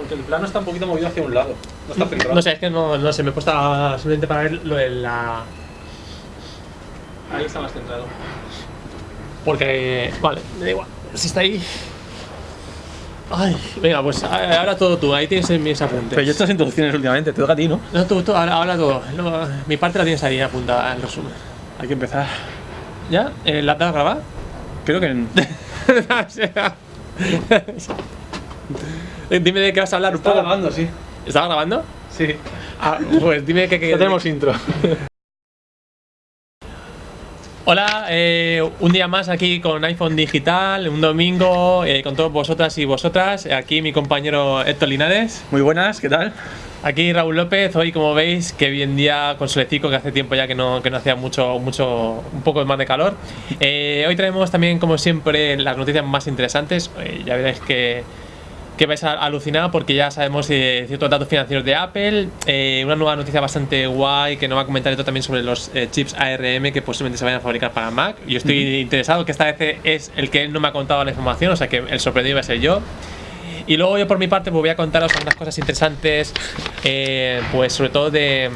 Porque el plano está un poquito movido hacia un lado. No está centrado. No sé, es que no, no sé, me he puesto a- simplemente para ver lo de la. Ahí está más centrado. Porque. Vale, me da igual. Si está ahí. Ay, venga, pues ahora todo tú, ahí tienes mis apuntes. Pero yo estas introducciones últimamente, te toca a ti, ¿no? No, tú, tú, ahora, ahora todo. No, mi parte la tienes ahí apuntada en resumen. Hay que empezar. ¿Ya? Eh, ¿La has grabar? Creo que en- dime de qué vas a hablar un poco. grabando, sí. ¿Estaba grabando? Sí. Ah, pues dime que. que Ya tenemos intro. Hola, eh, un día más aquí con iPhone Digital, un domingo eh, con todos vosotras y vosotras. Aquí mi compañero Héctor Linares. Muy buenas, ¿qué tal? Aquí Raúl López, hoy como veis, que bien día con solecito, que hace tiempo ya que no, que no hacía mucho, mucho, un poco más de calor. Eh, hoy traemos también, como siempre, las noticias más interesantes. Eh, ya veréis que, que vais a alucinar porque ya sabemos eh, ciertos datos financieros de Apple. Eh, una nueva noticia bastante guay que nos va a comentar esto también sobre los eh, chips ARM que posiblemente se vayan a fabricar para Mac. Yo estoy interesado, que esta vez es el que él no me ha contado la información, o sea que el sorprendido va a ser yo. Y luego yo por mi parte pues voy a contaros algunas cosas interesantes, pues sobre todo de,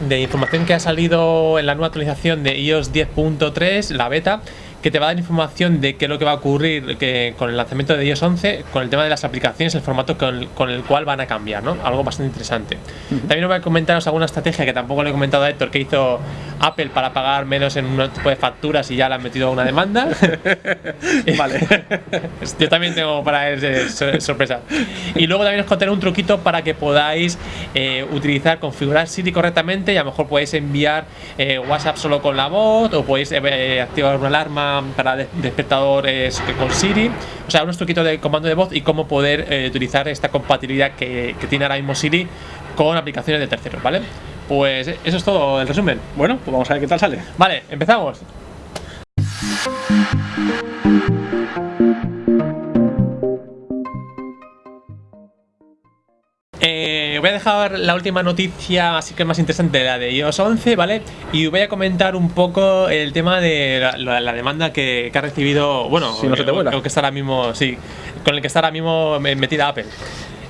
de información que ha salido en la nueva actualización de iOS 10.3, la beta, que te va a dar información de qué es lo que va a ocurrir que, con el lanzamiento de iOS 11, con el tema de las aplicaciones, el formato con el, con el cual van a cambiar, ¿no? Algo bastante interesante. También os voy a comentaros alguna estrategia que tampoco le he comentado a Héctor que hizo Apple para pagar menos en un tipo de facturas y ya le han metido una demanda. Vale. Yo también tengo para él eh, sor- sorpresa. Y luego también os contaré un truquito para que podáis eh, utilizar, configurar Siri correctamente y a lo mejor podéis enviar eh, WhatsApp solo con la voz o podéis eh, activar una alarma para de- despertadores con Siri. O sea, unos truquitos de comando de voz y cómo poder utilizar esta compatibilidad que, que tiene ahora mismo Siri con aplicaciones de terceros, ¿vale? Pues eso es todo el resumen. Bueno, pues vamos a ver qué tal sale. Vale, empezamos. Eh, voy a dejar la última noticia, así que más interesante, la de iOS 11, ¿vale? Y voy a comentar un poco el tema de la, la- la demanda que, que ha recibido, bueno, Si no se te vuela. o que está ahora mismo, sí, con el que está ahora mismo me- metida Apple.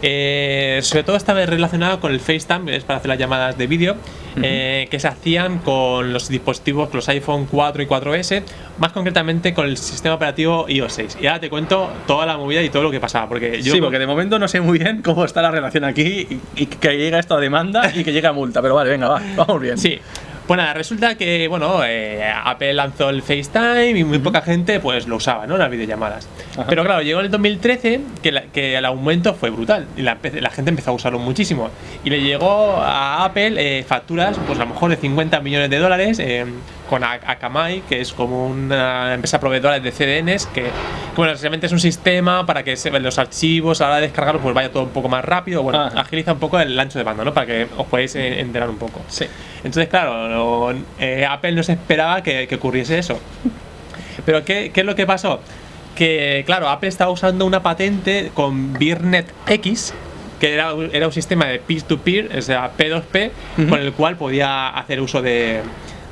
Eh, sobre todo está relacionado con el FaceTime, es para hacer las llamadas de vídeo, eh, que se hacían con los dispositivos, los iPhone 4 y 4S, más concretamente con el sistema operativo iOS 6. Y ahora te cuento toda la movida y todo lo que pasaba, porque yo sí, porque de momento no sé muy bien cómo está la relación aquí y, y que llega esto a demanda y que llega a multa. Pero vale, venga, va, vamos bien. Sí. Pues nada, resulta que, bueno, eh, Apple lanzó el FaceTime y muy poca gente pues lo usaba, ¿no? Las videollamadas. Ajá. Pero claro, llegó en el 2013 que, la- que el aumento fue brutal y la, la gente empezó a usarlo muchísimo. Y le llegó a Apple eh, facturas, pues a lo mejor de 50 millones de dólares eh, con Akamai, que es como una empresa proveedora de CDNs, que, que, bueno, realmente es un sistema para que se, los archivos a la hora de descargarlos pues vaya todo un poco más rápido. Bueno, Ajá. agiliza un poco el ancho de banda, ¿no? Para que os podáis eh, enterar un poco. Sí. Entonces, claro, no- eh, Apple no se esperaba que, que ocurriese eso. Pero, ¿qué, qué es lo que pasó? Que, claro, Apple estaba usando una patente con Birnet X, que era, un- era un sistema de peer-to-peer, o sea, P2P, Ujú. con el cual podía hacer uso de,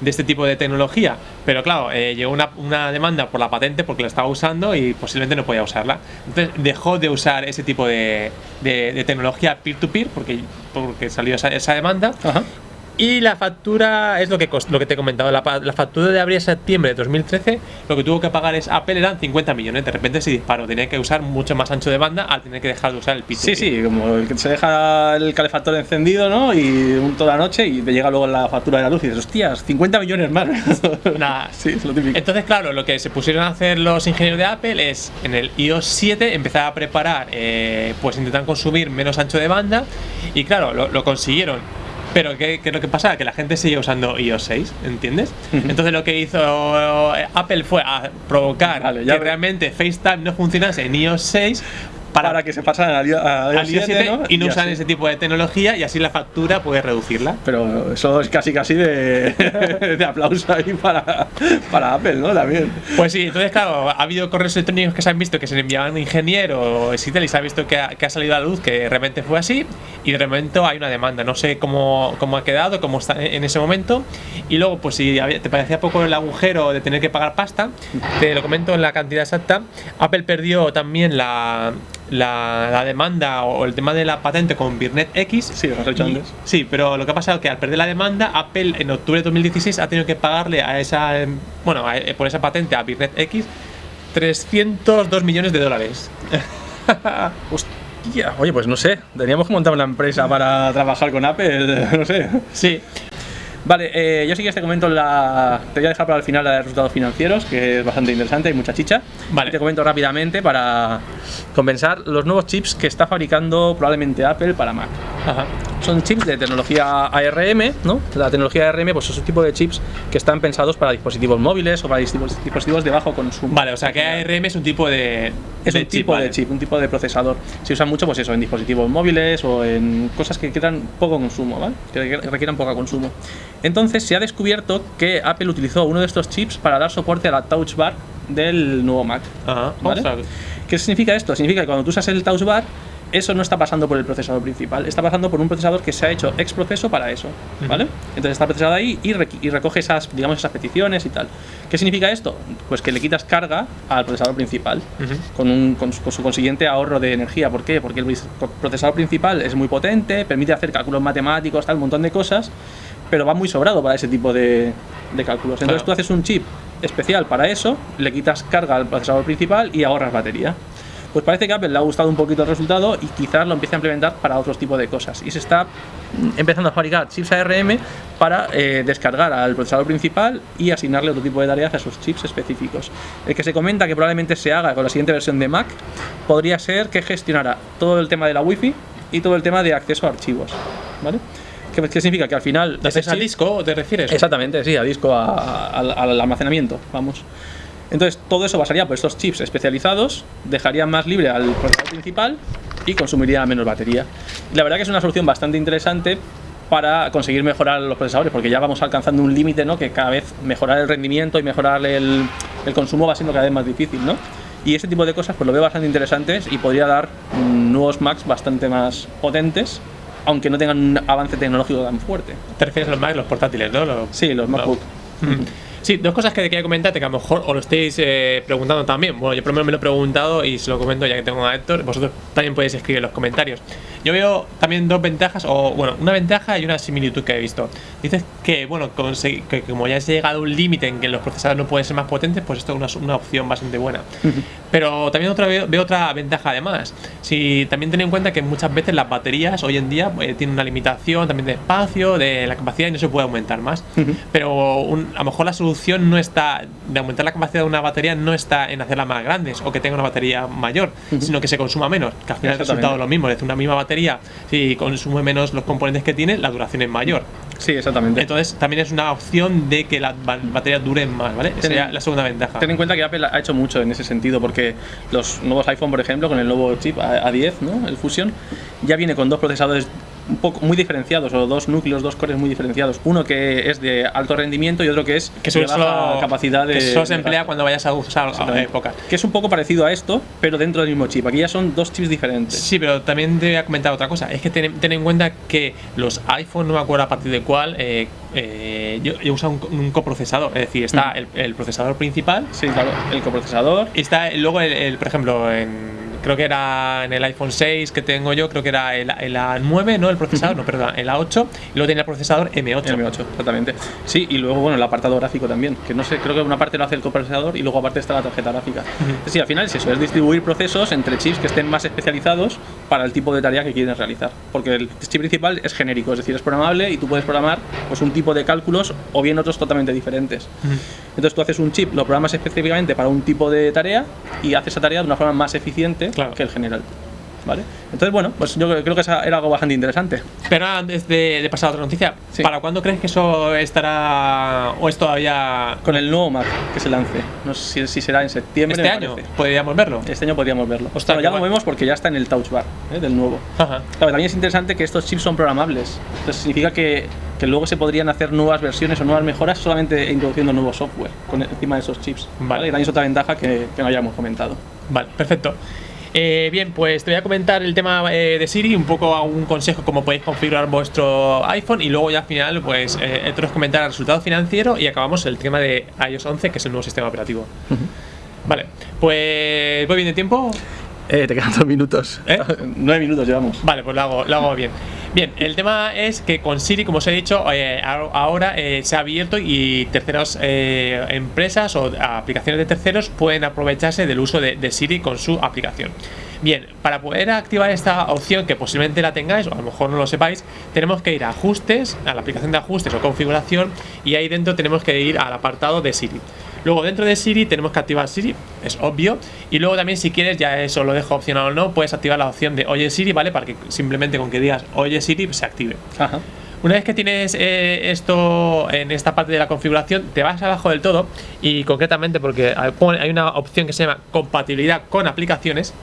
de este tipo de tecnología. Pero, claro, eh, llegó una, una demanda por la patente porque la estaba usando y posiblemente no podía usarla. Entonces, dejó de usar ese tipo de, de- tecnología peer-to-peer porque, porque salió esa, esa demanda. Y la factura es lo que cost- lo que te he comentado. La, la factura de abril a septiembre de 2013, lo que tuvo que pagar es Apple eran 50 millones. De repente se disparó. Tenía que usar mucho más ancho de banda al tener que dejar de usar el p Sí, sí, como el que se deja el calefactor encendido, ¿no? Y toda la noche y te llega luego la factura de la luz y dices, hostias, 50 millones más. Nada. Sí, es lo típico. Entonces, claro, lo que se pusieron a hacer los ingenieros de Apple es en el iOS 7 empezar a preparar, eh, pues intentar consumir menos ancho de banda. Y claro, lo, lo consiguieron. Pero ¿qué, qué es lo que pasa? Que la gente sigue usando iOS 6, ¿entiendes? Entonces lo que hizo eh, Apple fue a provocar Vale, ya que ve- realmente FaceTime no funcionase en iOS 6 Para, para, que se pasaran al, iOS 7 ¿no? y no usan ese tipo de tecnología y así la factura puede reducirla. Pero eso es casi casi de, de aplauso ahí para, para Apple, ¿no? También. Pues sí, entonces claro, ha habido correos electrónicos que se han visto que se le enviaban ingenieros y tal, y se ha visto que ha, que ha salido a la luz que realmente fue así, y de momento hay una demanda. No sé cómo, cómo ha quedado, cómo está en ese momento. Y luego, pues si te parecía poco el agujero de tener que pagar pasta, te lo comento en la cantidad exacta. Apple perdió también la, la, la demanda o el tema de la patente con Birnet X. Sí, lo has hecho antes. Sí, pero lo que ha pasado es que al perder la demanda, Apple en octubre de 2016 ha tenido que pagarle a esa, em, bueno, a- eh, por esa patente a Birnet X 302 millones de dólares. Hostia, oye, pues no sé, teníamos que montar una empresa para trabajar con Apple, no sé. Sí, Vale, eh, yo sí que te comento la. Te voy a dejar para el final la de resultados financieros, que es bastante interesante, hay mucha chicha. Vale. Y te comento rápidamente para compensar los nuevos chips que está fabricando probablemente Apple para Mac. Son chips de tecnología ARM, ¿no? La tecnología ARM, pues es un tipo de chips que están pensados para dispositivos móviles o para dispositivos de bajo consumo. Vale, o sea que ARM es un tipo de. Es de un tipo vale. de chip, un tipo de procesador. Se usa mucho, pues eso, en dispositivos móviles o en cosas que requieran poco consumo, ¿vale? Que requieran poco consumo. Entonces se ha descubierto que Apple utilizó uno de estos chips para dar soporte a la Touch Bar del nuevo Mac. Ajá. ¿Vale? ¿Qué significa esto? Significa que cuando tú usas el Touch Bar, eso no está pasando por el procesador principal, está pasando por un procesador que se ha hecho ex proceso para eso, ¿vale? Entonces está procesado ahí y, recoge esas, digamos, esas peticiones y tal. ¿Qué significa esto? Pues que le quitas carga al procesador principal con, un, con, su, con su consiguiente ahorro de energía. ¿Por qué? Porque el procesador principal es muy potente, permite hacer cálculos matemáticos, tal, un montón de cosas, pero va muy sobrado para ese tipo de, de cálculos. Entonces Claro. tú haces un chip especial para eso, le quitas carga al procesador principal y ahorras batería. Pues parece que Apple le ha gustado un poquito el resultado y quizás lo empiece a implementar para otros tipos de cosas. Y se está mm, empezando a fabricar chips ARM para eh, descargar al procesador principal y asignarle otro tipo de tareas a esos chips específicos. El que se comenta que probablemente se haga con la siguiente versión de Mac podría ser que gestionara todo el tema de la Wi-Fi y todo el tema de acceso a archivos. ¿Vale? ¿Qué, significa? Que al final. ¿Te haces al disco te refieres? Exactamente, sí, a disco, a- a- al, al almacenamiento, vamos. Entonces, todo eso pasaría por estos chips especializados, dejarían más libre al procesador principal y consumiría menos batería. Y la verdad que es una solución bastante interesante para conseguir mejorar los procesadores, porque ya vamos alcanzando un límite, ¿no? Que cada vez mejorar el rendimiento y mejorar el, el consumo va siendo cada vez más difícil, ¿no? Y ese tipo de cosas pues lo veo bastante interesantes y podría dar mm, nuevos Macs bastante más potentes, aunque no tengan un avance tecnológico tan fuerte. Te refieres a los Mac, los portátiles, ¿no? Los- Sí, los MacBook. Mm. Sí, dos cosas que quería comentarte que a lo mejor os lo estéis eh, preguntando también. Bueno, yo menos me lo he preguntado y se lo comento ya que tengo a Héctor. Vosotros también podéis escribir en los comentarios. Yo veo también dos ventajas, o bueno, una ventaja y una similitud que he visto. Dices que, bueno, que como ya has llegado a un límite en que los procesadores no pueden ser más potentes, pues esto es una, una opción bastante buena. Pero también otra vez veo otra ventaja además. Si también ten en cuenta que muchas veces las baterías hoy en día eh, tienen una limitación también de espacio, de la capacidad y no se puede aumentar más. Pero un- a lo mejor la solución no está de aumentar la capacidad de una batería no está en hacerla más grandes o que tenga una batería mayor, sino que se consuma menos. Que al final el resultado es lo mismo. Es decir, una misma batería, si consume menos los componentes que tiene, la duración es mayor. Sí, exactamente. Entonces también es una opción de que las ba- baterías duren más, ¿vale? Esa sería la segunda ventaja. Ten en cuenta que Apple ha hecho mucho en ese sentido, porque los nuevos iPhone, por ejemplo, con el nuevo chip A- A10, ¿no? el Fusion, ya viene con dos procesadores un poco muy diferenciados, o dos núcleos, dos cores muy diferenciados. Uno que es de alto rendimiento y otro que es que de baja capacidad de. que solo se emplea cuando vayas a usar a pocas. Que es un poco parecido a esto, pero dentro del mismo chip. Aquí ya son dos chips diferentes. Sí, pero también te voy a comentar otra cosa. Es que ten, ten en cuenta que los iPhone, no me acuerdo a partir de cuál, eh, eh, yo, yo uso un, un coprocesador. Es decir, está el, el procesador principal Sí, claro. El coprocesador. y está luego, el, el, por ejemplo, en, creo que era en el iPhone 6 que tengo yo, creo que era el, el A9, ¿no? El procesador, no, perdón, el A8. Y luego tenía el procesador M8. M8, exactamente. Sí, y luego, bueno, el apartado gráfico también, que no sé, creo que una parte lo hace el coprocesador y luego aparte está la tarjeta gráfica. Sí, al final es eso, es distribuir procesos entre chips que estén más especializados para el tipo de tarea que quieres realizar. Porque el chip principal es genérico, es decir, es programable y tú puedes programar pues, un tipo de cálculos o bien otros totalmente diferentes. Entonces tú haces un chip, lo programas específicamente para un tipo de tarea y haces esa tarea de una forma más eficiente Claro. que el general. ¿Vale? Entonces, bueno, pues yo creo que esa era algo bastante interesante. Pero antes de, de pasar a otra noticia, Sí. ¿para cuándo crees que eso estará o es todavía Con el nuevo Mac que se lance. No sé si, será en septiembre. este año? parece. ¿Podríamos verlo? Este año podríamos verlo. Ostras, Bueno, ya lo vemos porque ya está en el Touch Bar ¿eh? del nuevo. Ajá. Claro, también es interesante que estos chips son programables. Entonces significa que, que luego se podrían hacer nuevas versiones o nuevas mejoras solamente introduciendo nuevo software con, encima de esos chips. Vale. Y también es otra ventaja que, que no hayamos comentado. Vale, perfecto. Eh, bien, pues te voy a comentar el tema eh, de Siri, un poco a un consejo cómo podéis configurar vuestro iPhone y luego ya al final, pues, eh, Héctor os comentará el resultado financiero y acabamos el tema de iOS 11, que es el nuevo sistema operativo. Vale, pues, ¿voy bien de tiempo? Eh, te quedan dos minutos. ¿Eh? Nueve minutos llevamos. Vale, pues lo hago, lo hago bien. Bien, el tema es que con Siri, como os he dicho, eh, ahora eh, se ha abierto y terceras empresas o aplicaciones de terceros pueden aprovecharse del uso de, de Siri con su aplicación. Bien, para poder activar esta opción, que posiblemente la tengáis o a lo mejor no lo sepáis, tenemos que ir a ajustes, a la aplicación de ajustes o configuración y ahí dentro tenemos que ir al apartado de Siri. Luego dentro de Siri tenemos que activar Siri, es obvio. Y luego también si quieres, ya eso lo dejo opcional o no, puedes activar la opción de Oye Siri, ¿vale? Para que simplemente con que digas Oye Siri se active. Ajá. Una vez que tienes eh, esto en esta parte de la configuración, te vas abajo del todo y concretamente porque hay una opción que se llama compatibilidad con aplicaciones.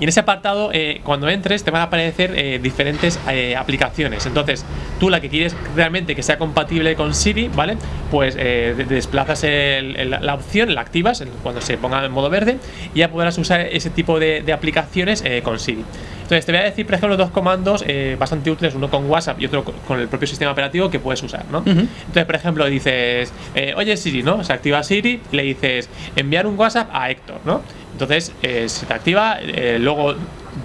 Y en ese apartado, eh, cuando entres, te van a aparecer eh, diferentes eh, aplicaciones. Entonces, tú la que quieres realmente que sea compatible con Siri, ¿vale? Pues de- desplazas el- el- la opción, la activas cuando se ponga en modo verde y ya podrás usar ese tipo de, de aplicaciones con Siri. Entonces, te voy a decir, por ejemplo, dos comandos bastante útiles, uno con WhatsApp y otro co- con el propio sistema operativo que puedes usar, ¿no? Entonces, por ejemplo, dices, oye Siri, ¿no? Se activa Siri, le dices, enviar un WhatsApp a Héctor, ¿no? Entonces, eh, se te activa, eh, luego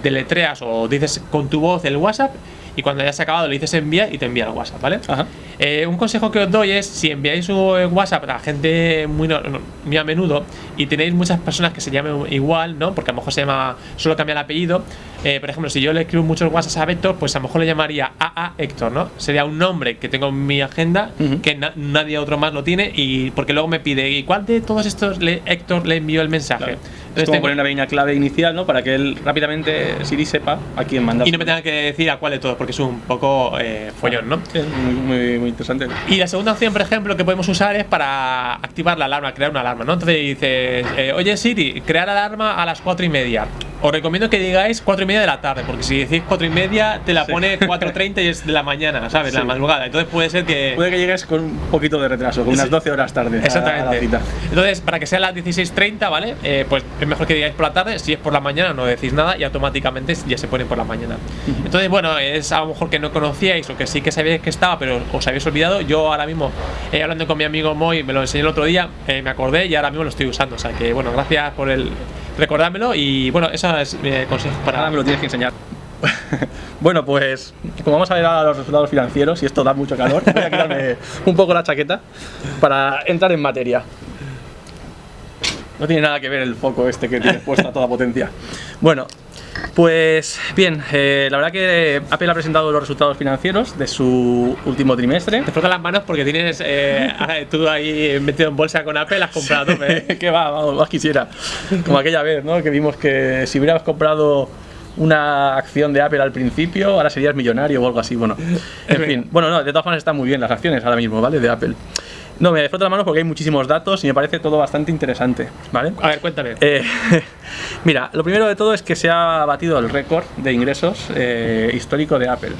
deletreas o dices con tu voz el WhatsApp y cuando hayas acabado le dices enviar y te envía el WhatsApp, ¿vale? Ajá. Eh, un consejo que os doy es si enviáis un WhatsApp a gente muy, no- muy a menudo y tenéis muchas personas que se llamen igual, ¿no? Porque a lo mejor se llama, solo cambia el apellido. Eh, por ejemplo, si yo le escribo muchos WhatsApp a Héctor, pues a lo mejor le llamaría AA Héctor, ¿no? Sería un nombre que tengo en mi agenda que na- nadie otro más lo tiene y porque luego me pide, ¿y cuál de todos estos le, Héctor le envió el mensaje? Claro. Es Entonces como tengo- poner una pequeña clave inicial, ¿no? Para que él rápidamente Siri sepa a quién mandar. y no me tenga que decir a cuál de todos, porque es un poco eh, follón, ¿no? Es muy, muy, muy interesante. Y la segunda opción, por ejemplo, que podemos usar es para activar la alarma, crear una alarma, ¿no? Entonces dices, eh, oye Siri, crear alarma a las cuatro y media. Os recomiendo que digáis cuatro y media de la tarde, porque si decís cuatro y media, te la pone 4.30 y es de la mañana, ¿sabes? La madrugada. Entonces puede ser que. Puede que llegues con un poquito de retraso, con unas Sí. 12 horas tarde. a- a la Exactamente. cita. Entonces, para que sea las 16.30, ¿vale? Eh, pues es mejor que digáis por la tarde. Si es por la mañana, no decís nada y automáticamente ya se pone por la mañana. Entonces, bueno, es a lo mejor que no conocíais o que sí que sabíais que estaba, pero os habéis olvidado. Yo ahora mismo, eh, hablando con mi amigo Moy, me lo enseñó el otro día, eh, me acordé y ahora mismo lo estoy usando. O sea que, bueno, gracias por el recordármelo y, bueno, eso es mi consejo para. Ahora me lo tienes que enseñar. bueno, pues como vamos a ver ahora los resultados financieros y esto da mucho calor, voy a quitarme un poco la chaqueta para entrar en materia. No tiene nada que ver el foco este que tienes puesto a toda potencia. Bueno, pues bien, eh, la verdad que Apple ha presentado los resultados financieros de su último trimestre. Te frotas las manos porque tienes eh, tú ahí metido en bolsa con Apple, has comprado tope, ¿eh? que va, vamos, más quisiera. Como aquella vez, ¿no? Que vimos que si hubieras comprado una acción de Apple al principio, ahora serías millonario o algo así. Bueno, en fin. Bueno, no, de todas formas están muy bien las acciones ahora mismo, ¿vale? De Apple. No, me froto las manos porque hay muchísimos datos y me parece todo bastante interesante, ¿vale? A ver, cuéntame. Eh, mira, lo primero de todo es que se ha batido el récord de ingresos eh, histórico de Apple.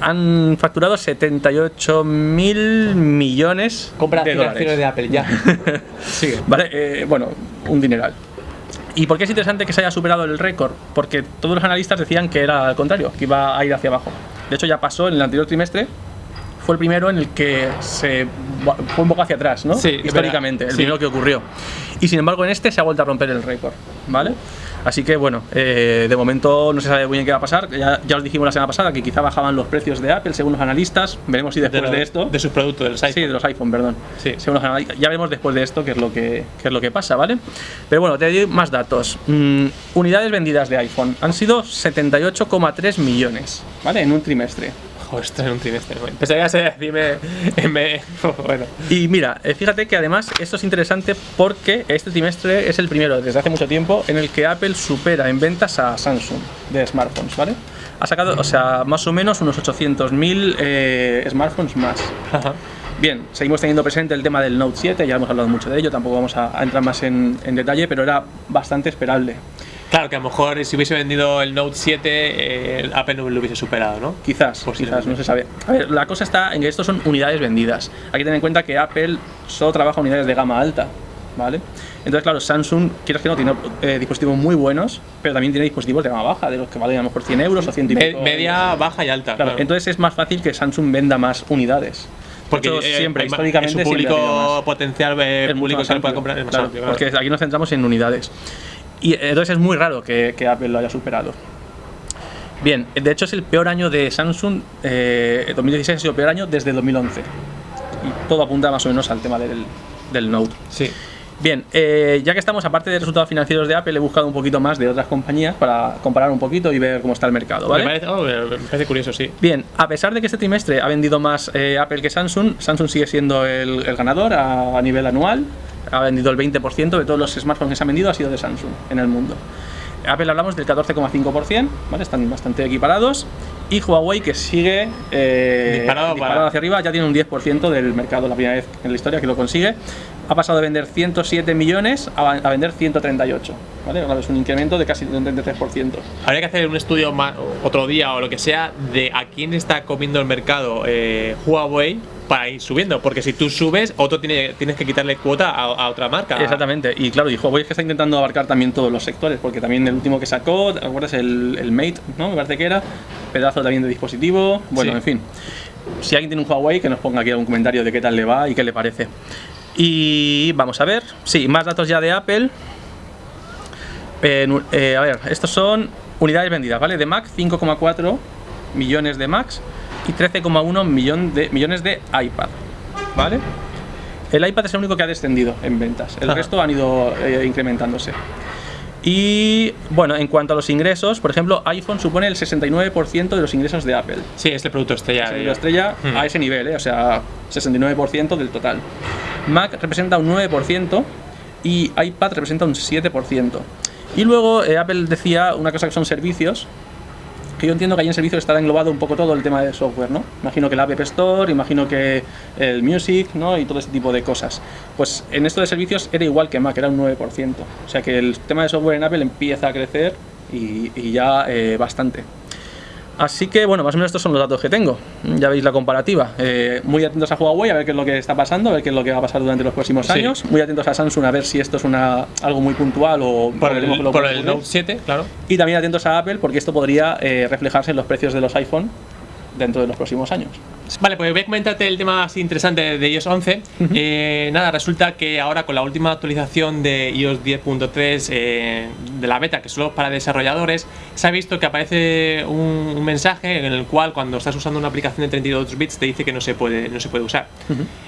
Han facturado 78 mil millones Compra de dólares. de Apple, ya. Sigue. Vale, eh, bueno, un dineral. ¿Y por qué es interesante que se haya superado el récord? Porque todos los analistas decían que era al contrario, que iba a ir hacia abajo. De hecho, ya pasó en el anterior trimestre. Fue el primero en el que se fue un poco hacia atrás, ¿no? Sí, Históricamente, el verdad. primero Sí. que ocurrió. Y sin embargo, en este se ha vuelto a romper el récord, ¿vale? Así que bueno, eh, de momento no se sabe muy bien qué va a pasar. Ya, ya os dijimos la semana pasada que quizá bajaban los precios de Apple según los analistas. Veremos si después de, lo- esto. De sus productos, del site. Sí, de los iPhone, perdón. Sí. Según los analistas. Ya veremos después de esto qué es lo que, qué es lo que pasa, ¿vale? Pero bueno, te doy más datos. Mm, unidades vendidas de iPhone han sido 78,3 millones, ¿vale? En un trimestre. Joder, esto es un trimestre. Pensaba que ibas a decirme. me- bueno. Y mira, eh, fíjate que además esto es interesante porque este trimestre es el primero desde hace mucho tiempo en el que Apple supera en ventas a Samsung de smartphones, ¿vale? Ha sacado, o sea, más o menos unos 800.000 eh, smartphones más. Ajá. Bien, seguimos teniendo presente el tema del Note 7, ya hemos hablado mucho de ello, tampoco vamos a, a entrar más en, en detalle, pero era bastante esperable. Claro que a lo mejor si hubiese vendido el Note 7, eh, el Apple no lo hubiese superado, ¿no? Quizás, quizás, no se sabe. A ver, la cosa está en que estos son unidades vendidas. Hay que tener en cuenta que Apple solo trabaja unidades de gama alta, ¿vale? Entonces, claro, Samsung, quieras que no, tiene eh, dispositivos muy buenos, pero también tiene dispositivos de gama baja, de los que valen a lo mejor 100 euros o 100 y pico media, baja y alta. Claro, claro. entonces es más fácil que Samsung venda más unidades. porque eh, siempre, históricamente, su siempre público potencial, eh, Es mucho público que amplio, comprar es más claro, amplio. claro. Porque aquí nos centramos en unidades. Y entonces es muy raro que, que Apple lo haya superado. Bien, de hecho es el peor año de Samsung, eh, 2016 ha sido el peor año desde 2011. Y todo apunta más o menos al tema del, del Note. Sí. Bien, eh, ya que estamos, aparte de resultados financieros de Apple, he buscado un poquito más de otras compañías para comparar un poquito y ver cómo está el mercado, ¿vale? Me, parece, oh, me parece curioso, sí. Bien, a pesar de que este trimestre ha vendido más eh, Apple que Samsung, Samsung sigue siendo el, el ganador a, a nivel anual. Ha vendido el 20% de todos los smartphones que se han vendido ha sido de Samsung en el mundo. Apple hablamos del 14,5%, ¿vale? Están bastante equiparados. Y Huawei, que sigue eh, Disparado para- hacia arriba, ya tiene un 10% del mercado, la primera vez en la historia que lo consigue. Ha pasado de vender 107 millones a, a vender 138, ¿vale? Ahora Es un incremento de casi un 33%. Habría que hacer un estudio ma- otro día o lo que sea de a quién está comiendo el mercado eh, Huawei para ir subiendo. Porque si tú subes, otro tiene, tienes que quitarle cuota a, a otra marca. Exactamente, y claro, y Huawei es que está intentando abarcar también todos los sectores, porque también el último que sacó, ¿te acuerdas? El, el Mate, ¿no? Me parece que era, pedazo también de dispositivo, bueno, Sí. en fin. Si alguien tiene un Huawei, que nos ponga aquí algún comentario de qué tal le va y qué le parece. Y vamos a ver, sí, más datos ya de Apple. Eh, eh, a ver, estos son unidades vendidas, ¿vale? De Mac, 5,4 millones de Macs y 13,1 millón de, millones de iPad, ¿vale? El iPad es el único que ha descendido en ventas, el Ajá. resto han ido eh, incrementándose. Y bueno, en cuanto a los ingresos, por ejemplo, iPhone supone el 69% de los ingresos de Apple. Sí, es el producto estrella. Es la ellos. estrella a ese nivel, ¿eh? o sea, 69% del total. Mac representa un 9% y iPad representa un 7%. Y luego eh, Apple decía una cosa que son servicios, que yo entiendo que ahí en servicios estará englobado un poco todo el tema de software, ¿no? Imagino que la App Store, imagino que el Music, ¿no? Y todo ese tipo de cosas. Pues en esto de servicios era igual que Mac, era un 9%. O sea que el tema de software en Apple empieza a crecer y, y ya eh, bastante. Así que bueno, más o menos estos son los datos que tengo. Ya veis la comparativa. Eh, muy atentos a Huawei a ver qué es lo que está pasando, a ver qué es lo que va a pasar durante los próximos Sí. años. Muy atentos a Samsung a ver si esto es una, algo muy puntual o Por el, por. Note 7, claro. Y también atentos a Apple porque esto podría eh, reflejarse en los precios de los iPhone dentro de los próximos años. Vale, pues voy a comentarte el tema así interesante de iOS 11. Eh, nada, resulta que ahora con la última actualización de iOS 10.3 eh, de la beta, que solo es para desarrolladores, se ha visto que aparece un, un mensaje en el cual cuando estás usando una aplicación de 32 bits te dice que no se puede, no se puede usar.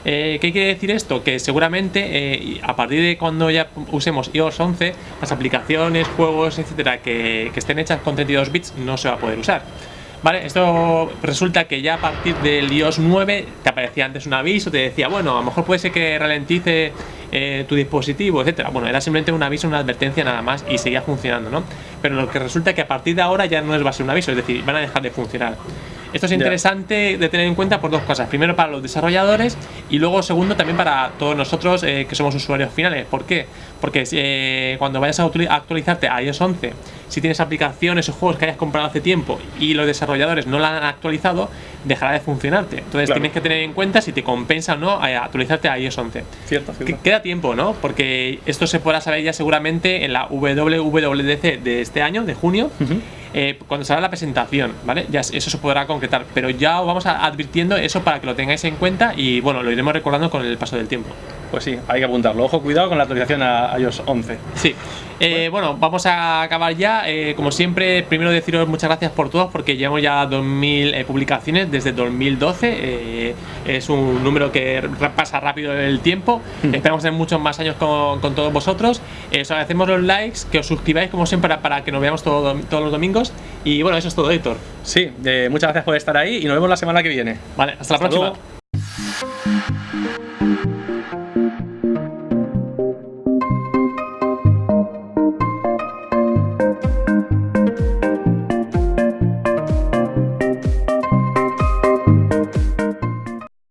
Eh, ¿Qué quiere decir esto? Que seguramente eh, a partir de cuando ya usemos iOS 11, las aplicaciones, juegos, etcétera, que, que estén hechas con 32 bits no se va a poder usar. Vale, esto resulta que ya a partir del iOS 9 te aparecía antes un aviso, te decía, bueno, a lo mejor puede ser que ralentice eh, tu dispositivo, etcétera. Bueno, era simplemente un aviso, una advertencia nada más y seguía funcionando, ¿no? Pero lo que resulta que a partir de ahora ya no les va a ser un aviso, es decir, van a dejar de funcionar. Esto es interesante de tener en cuenta por dos cosas. Primero para los desarrolladores y luego segundo también para todos nosotros eh, que somos usuarios finales. ¿Por qué? Porque eh, cuando vayas a actualizarte a iOS 11, si tienes aplicaciones o juegos que hayas comprado hace tiempo y los desarrolladores no la han actualizado, dejará de funcionarte. Entonces Claro. tienes que tener en cuenta si te compensa o no eh, actualizarte a iOS 11. Cierto, cierto. Queda tiempo, ¿no? Porque esto se podrá saber ya seguramente en la WWDC de este año, de junio, eh, cuando salga la presentación, ¿vale? Ya eso se podrá concretar, pero ya os vamos a- advirtiendo eso para que lo tengáis en cuenta y bueno, lo iremos recordando con el paso del tiempo. Pues sí, hay que apuntarlo. Ojo, cuidado con la actualización a iOS 11. Sí. Eh, bueno, vamos a acabar ya. Eh, como siempre, primero deciros muchas gracias por todos porque llevamos ya 2.000 eh, publicaciones desde 2012. Eh, es un número que pasa rápido el tiempo. Esperamos tener muchos más años con, con todos vosotros. Os agradecemos los likes, que os suscribáis como siempre para, para que nos veamos todo- todos los domingos. Y bueno, eso es todo, Héctor. Sí, eh, muchas gracias por estar ahí y nos vemos la semana que viene. Vale, hasta la próxima. luego.